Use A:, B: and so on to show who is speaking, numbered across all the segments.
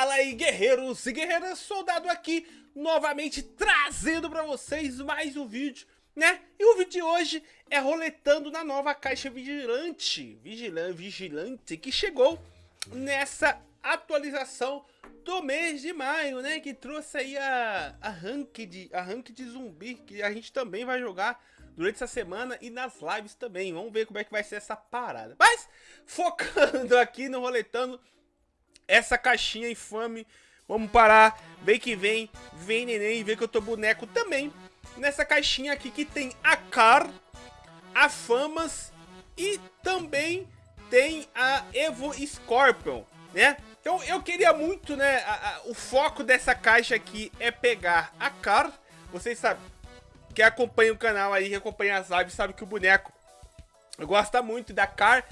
A: Fala aí, guerreiros e guerreiras, soldado aqui, novamente trazendo pra vocês mais um vídeo, né? E o vídeo de hoje é roletando na nova caixa vigilante, vigilante, vigilante, que chegou nessa atualização do mês de maio, né? Que trouxe aí a, a, ranked, a ranked zumbi, que a gente também vai jogar durante essa semana e nas lives também. Vamos ver como é que vai ser essa parada. Mas, focando aqui no roletando essa caixinha infame. Vamos parar, vem que vem, vem neném, vem que eu tô boneco também. Nessa caixinha aqui que tem a Car, a Famas e também tem a Evo Scorpion, né? Então eu queria muito, né, a, a, o foco dessa caixa aqui é pegar a Car. Vocês sabem, que acompanha o canal aí, que acompanha as lives, sabe que o boneco gosta muito da Car.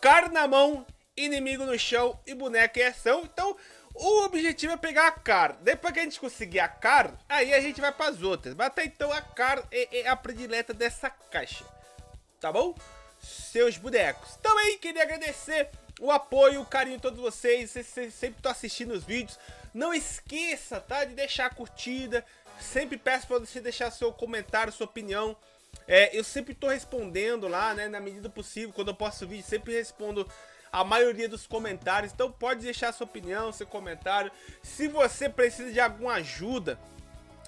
A: Car na mão, inimigo no chão e boneco em ação. Então, o objetivo é pegar a Car. Depois que a gente conseguir a Car, aí a gente vai para as outras. Mas até então a Car é, é, a predileta dessa caixa. Tá bom? Seus bonecos. Também queria agradecer o apoio, o carinho de todos vocês. Vocês, sempre estão assistindo os vídeos. Não esqueça, tá? De deixar a curtida. Sempre peço para você deixar seu comentário, sua opinião. É, eu sempre estou respondendo lá, né? Na medida possível, quando eu posto vídeo, sempre respondo a maioria dos comentários. Então pode deixar sua opinião, seu comentário. Se você precisa de alguma ajuda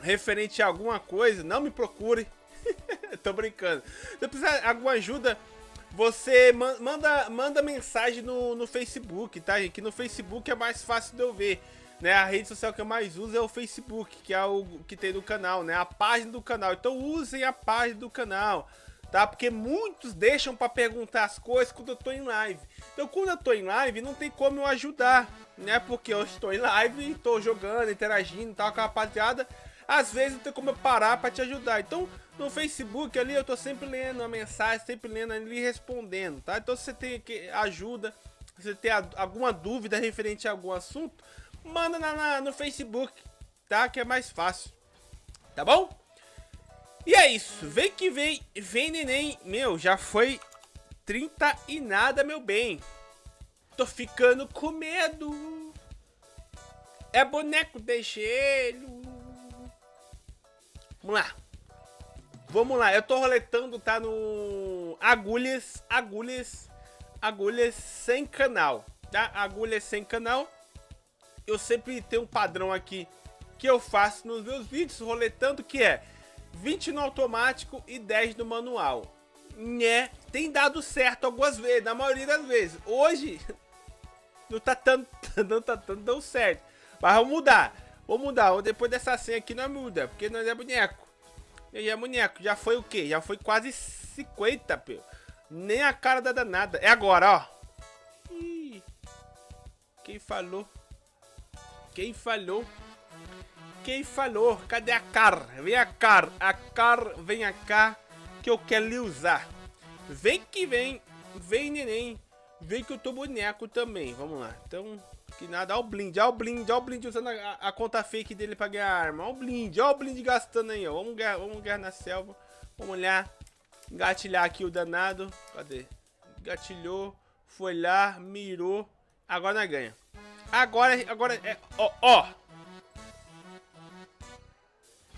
A: referente a alguma coisa, não me procure. Tô brincando. Se precisar de alguma ajuda, você manda, manda mensagem no, no Facebook, tá, gente? Que no Facebook é mais fácil de eu ver. Né, a rede social que eu mais uso é o Facebook, que é o que tem no canal, né? A página do canal. Então usem a página do canal tá? Porque muitos deixam para perguntar as coisas quando eu tô em live. Então, quando eu tô em live, não tem como eu ajudar, né? Porque eu estou em live, estou jogando, interagindo, tal com a rapaziada. Às vezes não tem como eu parar para te ajudar. Então, no Facebook ali, eu tô sempre lendo a mensagem, sempre lendo ali e respondendo, tá? Então, se você tem que ajuda, se você tem alguma dúvida referente a algum assunto, manda na, na, no Facebook, tá? Que é mais fácil. Tá bom? E é isso, vem que vem, vem neném. Meu, já foi 30 e nada, meu bem. Tô ficando com medo. É boneco de gelo. Vamos lá. Vamos lá, eu tô roletando, tá no... Agulhas, agulhas, agulhas sem canal, tá? Agulhas sem canal. Eu sempre tenho um padrão aqui que eu faço nos meus vídeos roletando, que é 20 no automático e 10 no manual. Né? Tem dado certo algumas vezes, na maioria das vezes. Hoje, não tá tanto, não tá tanto dando certo. Mas vamos mudar. Vamos mudar. Depois dessa senha aqui não muda, porque nós é boneco. E é boneco. Já foi o quê? Já foi quase 50, pô. Nem a cara da danada. É agora, ó. Ih, quem falou? Quem falou? Quem falou? Cadê a Car? Vem a Car. A Car, vem cá que eu quero lhe usar. Vem que vem. Vem, neném. Vem que eu tô boneco também. Vamos lá. Então, que nada. Olha o blind, olha o blind, olha o blind usando a, a, conta fake dele pra ganhar arma. Olha o blind, olha o blind gastando aí, ó. Vamos ganhar, vamos ganhar na selva. Vamos olhar. Engatilhar aqui o danado. Cadê? Gatilhou. Foi lá, mirou. Agora nós ganha. Agora, agora é. Ó, ó.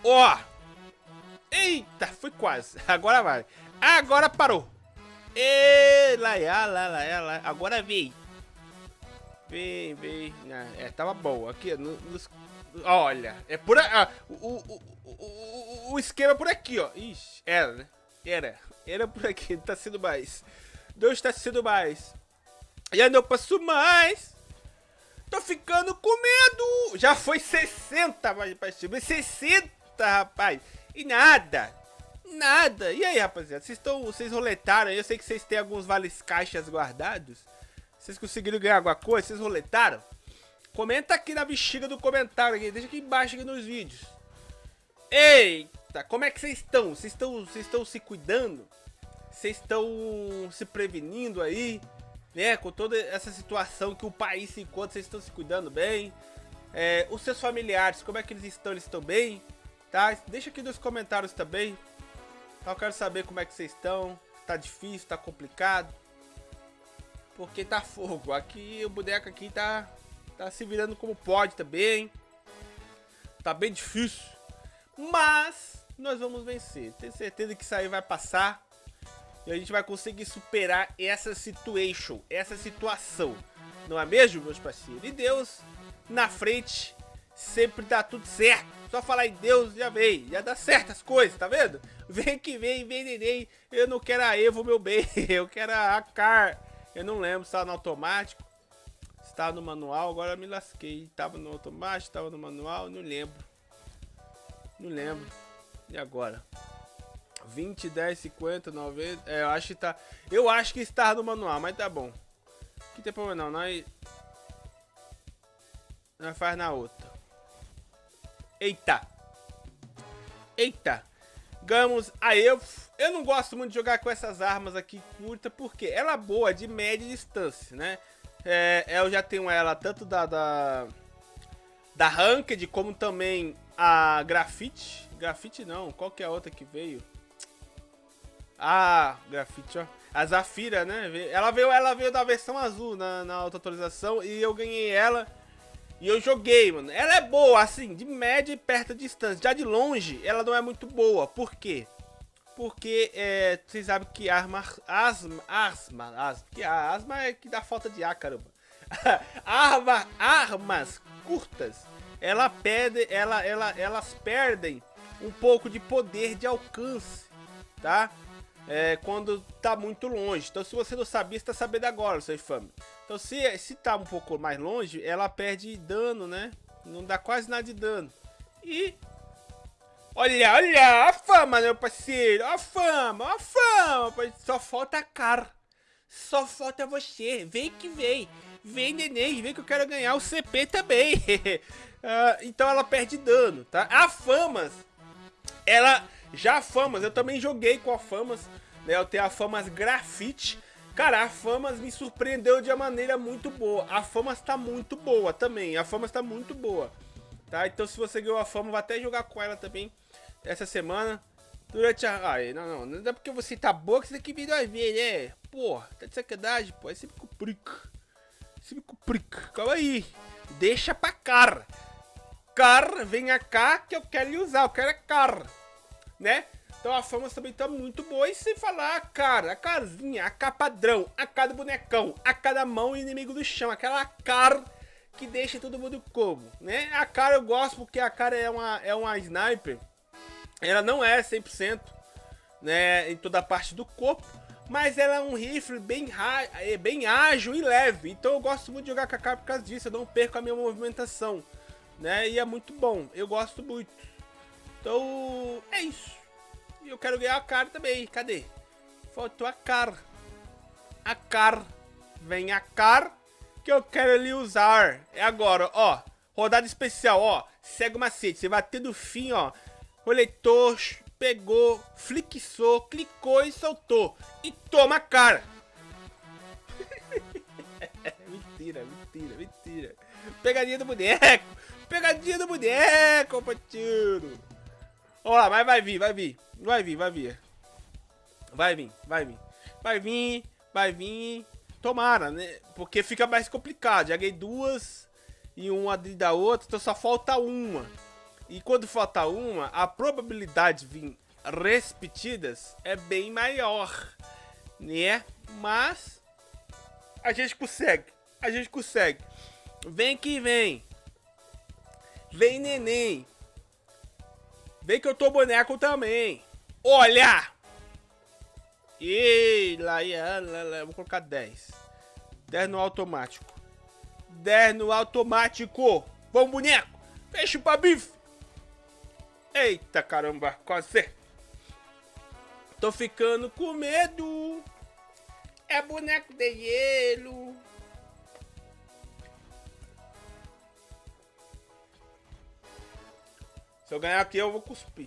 A: Ó! Eita, foi quase. Agora vai. Agora parou. E lá, lá, lá, lá. Agora vem. Vem, vem. É, tava bom. Aqui, no, nos... olha. É por ah, o, o, o, o, esquema é por aqui, ó. Ixi, era, né? Era. Era por aqui. Tá sendo mais. Não está sendo mais. Já não passo mais. Tô ficando com medo. Já foi 60, mas 60 rapaz. E nada. Nada. E aí, rapaziada? Vocês estão. Vocês roletaram Eu sei que vocês têm alguns vales caixas guardados. Vocês conseguiram ganhar alguma coisa? Vocês roletaram? Comenta aqui na bexiga do comentário aqui. Deixa aqui embaixo aqui nos vídeos. Eita, como é que vocês estão? Vocês estão, vocês estão se cuidando? Vocês estão se prevenindo aí? Né? Com toda essa situação que o país se encontra, vocês estão se cuidando bem? É, os seus familiares, como é que eles estão? Eles estão bem? Tá? Deixa aqui nos comentários também. Eu quero saber como é que vocês estão. Tá difícil, tá complicado. Porque tá fogo. Aqui o boneco aqui tá Tá se virando como pode também. Tá bem difícil. Mas nós vamos vencer. Tenho certeza que isso aí vai passar. E a gente vai conseguir superar essa situation, essa situação. Não é mesmo, meus parceiros? E Deus, na frente, sempre dá tudo certo. Só falar em Deus já vem, já dá certas coisas, tá vendo? Vem que vem, vem neném. Eu não quero a Evo, meu bem. Eu quero a Car. Eu não lembro se tá no automático. Se tá no manual, agora me lasquei. Tava no automático, tava no manual, não lembro. Não lembro. E agora? 20, 10, 50, 90. É, eu acho que tá. Eu acho que está no manual, mas tá bom. Que tem problema não, nós. Nós faz na outra. Eita! Eita! Ganhamos a eu. Eu não gosto muito de jogar com essas armas aqui curta, porque ela é boa de média distância, né? É, eu já tenho ela tanto da, da, da Ranked, como também a Grafite. Grafite não, qual que é a outra que veio? Ah, Grafite, ó. A Zafira, né? Ela veio, ela veio da versão azul na, na auto atualização e eu ganhei ela e eu joguei, mano. Ela é boa, assim, de média e perto distância. Já de longe, ela não é muito boa. Por quê? Porque é, vocês sabem que arma, asma, asma, asma, que a asma é que dá falta de ar, caramba. Arma, armas curtas, ela perde, ela, ela, elas perdem um pouco de poder de alcance, tá? É, quando tá muito longe. Então, se você não sabia, você tá sabendo agora, seu infame. Então se, se tá um pouco mais longe, ela perde dano, né? Não dá quase nada de dano. E... Olha, olha, a fama, meu parceiro. A fama, a fama. Só falta a cara. Só falta você. Vem que vem. Vem, neném. Vem que eu quero ganhar o CP também. uh, então ela perde dano, tá? A Famas, ela... Já a Famas, eu também joguei com a Famas. Né? Eu tenho a Famas Grafite. Cara, a Famas me surpreendeu de uma maneira muito boa. A Famas tá muito boa também. A Famas tá muito boa. Tá? Então se você ganhou a Fama, vai até jogar com ela também essa semana. Durante a... Ai, não, não. Não é porque você tá boa que você tem que vir dois vezes, né? Porra, tá de sacanagem, pô. É sempre com pric. Sempre com pric. Calma aí. Deixa pra cara. Car, venha cá que eu quero lhe usar. Eu quero é car. Né? Então a fama também tá muito boa. E sem falar a cara, a casinha, a cara padrão, a cara do bonecão, a cara mão inimigo do chão, aquela cara que deixa todo mundo como, né? A cara eu gosto porque a cara é uma, é uma sniper. Ela não é 100%, né, em toda a parte do corpo. Mas ela é um rifle bem, é bem ágil e leve. Então eu gosto muito de jogar com a cara por causa disso. Eu não perco a minha movimentação. Né? E é muito bom. Eu gosto muito. Então é isso. E eu quero ganhar a cara também. Cadê? Faltou a cara. A cara. Vem a cara que eu quero lhe usar. É agora, ó. Rodada especial, ó. Segue o macete. Você vai ter do fim, ó. Roletou, pegou, flixou, clicou e soltou. E toma a cara. mentira, mentira, mentira. Pegadinha do boneco. Pegadinha do boneco, patinho. Vamos lá, mas vai vir, vai vir. Vai vir, vai vir. Vai vir, vai vir. Vai vir, vai vir. Tomara, né? Porque fica mais complicado. Joguei duas e uma da outra, então só falta uma. E quando falta uma, a probabilidade de vir repetidas é bem maior, né? Mas a gente consegue, a gente consegue. Vem que vem. Vem neném. Vem que eu tô boneco também. Olha! E lá, lá, vou colocar 10. 10 no automático. 10 no automático. Vamos, boneco. Fecha pra bife. Eita, caramba. Quase. Tô ficando com medo. É boneco de gelo. Se eu ganhar aqui, eu vou cuspir.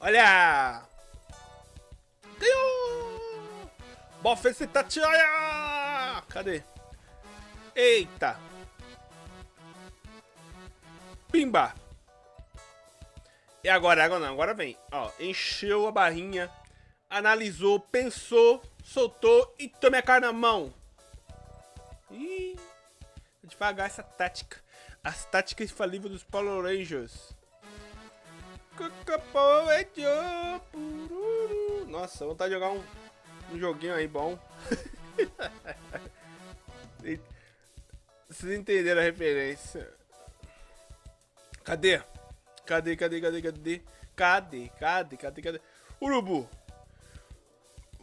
A: Olha! Ganhou! Bofecitatia! Cadê? Eita! Pimba! E agora, agora não, agora vem. Ó, encheu a barrinha, analisou, pensou, soltou e tome a cara na mão. Ih, devagar essa tática. As táticas infalíveis dos Power Rangers. Nossa, vontade de jogar um, um joguinho aí bom. Vocês entenderam a referência. Cadê? Cadê, cadê, cadê, cadê? Cadê, cadê, cadê, cadê? Urubu!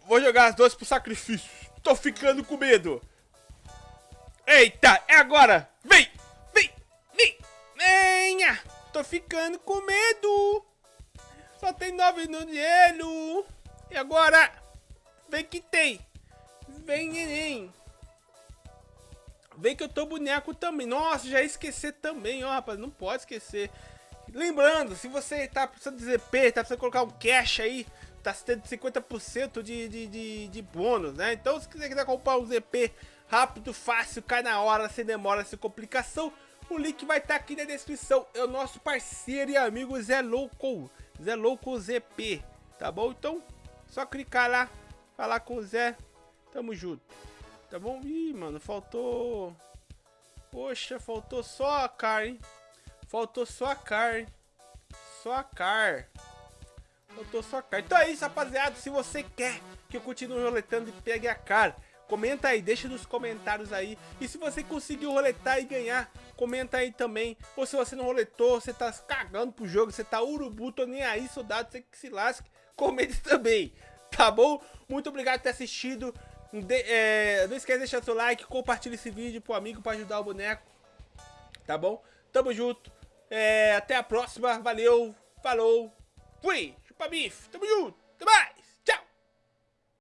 A: Vou jogar as duas pro sacrifício. Tô ficando com medo. Eita, é agora! Vem! Vem! Vem! Venha! Tô ficando com medo! Só tem nove no gelo! E agora? Vem que tem! Vem, neném! Vem que eu tô boneco também. Nossa, já esquecer também, ó, rapaz. Não pode esquecer. Lembrando, se você tá precisando de ZP, tá precisando colocar um cash aí, tá tendo 50% de, de, de, de bônus, né? Então, se você quiser comprar um ZP rápido, fácil, cai na hora, sem demora, sem complicação, o link vai estar tá aqui na descrição. É o nosso parceiro e amigo Zé Louco, Zé Louco ZP, tá bom? Então, só clicar lá, falar com o Zé, tamo junto. Tá bom? Ih, mano, faltou... Poxa, faltou só a car, hein? Faltou só a car. Só a car. Faltou só a car. Então é isso, rapaziada. Se você quer que eu continue roletando e pegue a car, comenta aí, deixa nos comentários aí. E se você conseguiu roletar e ganhar, comenta aí também. Ou se você não roletou, você tá cagando pro jogo, você tá urubu, tô nem aí, soldado, você que se lasque, comente também. Tá bom? Muito obrigado por ter assistido. De, é, não esquece de deixar seu like, compartilha esse vídeo pro amigo para ajudar o boneco. Tá bom? Tamo junto. É, até a próxima. Valeu. Falou. Fui. Chupa bife. Tamo junto. Até mais.